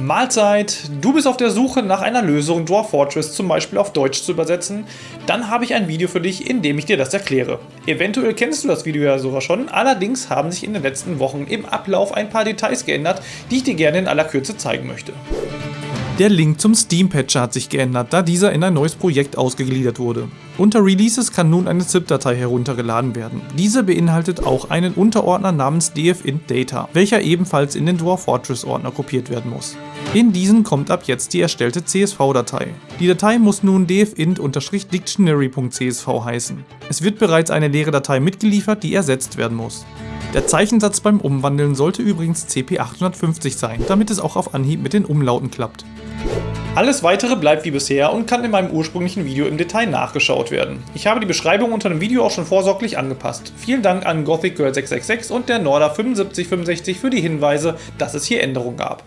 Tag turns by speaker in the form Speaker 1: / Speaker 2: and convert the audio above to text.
Speaker 1: Mahlzeit! Du bist auf der Suche nach einer Lösung, Dwarf Fortress zum Beispiel auf Deutsch zu übersetzen? Dann habe ich ein Video für dich, in dem ich dir das erkläre. Eventuell kennst du das Video ja sogar schon, allerdings haben sich in den letzten Wochen im Ablauf ein paar Details geändert, die ich dir gerne in aller Kürze zeigen möchte. Der Link zum Steam-Patcher hat sich geändert, da dieser in ein neues Projekt ausgegliedert wurde. Unter Releases kann nun eine ZIP-Datei heruntergeladen werden. Diese beinhaltet auch einen Unterordner namens dfint data, welcher ebenfalls in den Dwarf Fortress Ordner kopiert werden muss. In diesen kommt ab jetzt die erstellte CSV-Datei. Die Datei muss nun dfint-dictionary.csv heißen. Es wird bereits eine leere Datei mitgeliefert, die ersetzt werden muss. Der Zeichensatz beim Umwandeln sollte übrigens CP850 sein, damit es auch auf Anhieb mit den Umlauten klappt. Alles weitere bleibt wie bisher und kann in meinem ursprünglichen Video im Detail nachgeschaut werden. Ich habe die Beschreibung unter dem Video auch schon vorsorglich angepasst. Vielen Dank an Gothic Girl 666 und der Norda 7565 für die Hinweise, dass es hier Änderungen gab.